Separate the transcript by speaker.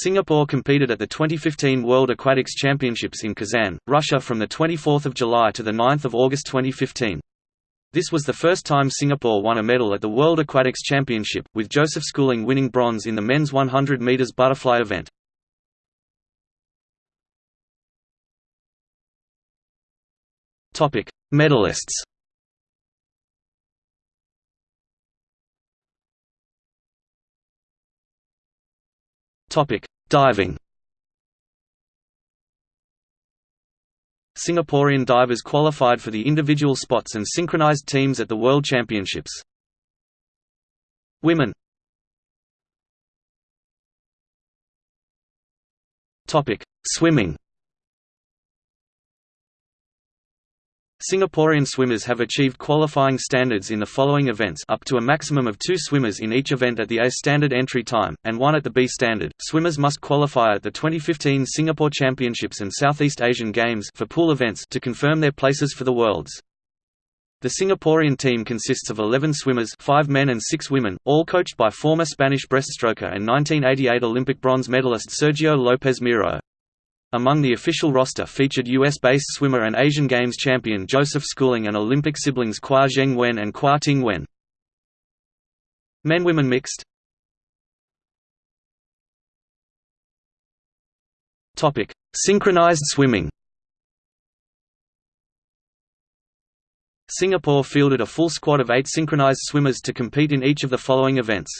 Speaker 1: Singapore competed at the 2015 World Aquatics Championships in Kazan, Russia from 24 July to 9 August 2015. This was the first time Singapore won a medal at the World Aquatics Championship, with Joseph Schooling winning bronze in the men's 100 metres butterfly event. Medalists Topic: Diving. Singaporean divers qualified for the individual spots and synchronized teams at the World Championships. Women. Topic: Swimming. Singaporean swimmers have achieved qualifying standards in the following events up to a maximum of two swimmers in each event at the A standard entry time, and one at the B standard. Swimmers must qualify at the 2015 Singapore Championships and Southeast Asian Games for pool events to confirm their places for the Worlds. The Singaporean team consists of 11 swimmers 5 men and 6 women, all coached by former Spanish breaststroker and 1988 Olympic bronze medalist Sergio Lopez Miro. Among the official roster featured US-based swimmer and Asian Games champion Joseph Schooling and Olympic siblings Quah Zheng Wen and Quah Ting Wen. Men-women mixed Synchronized swimming Singapore fielded a full squad of eight synchronized swimmers to compete in each of the following events.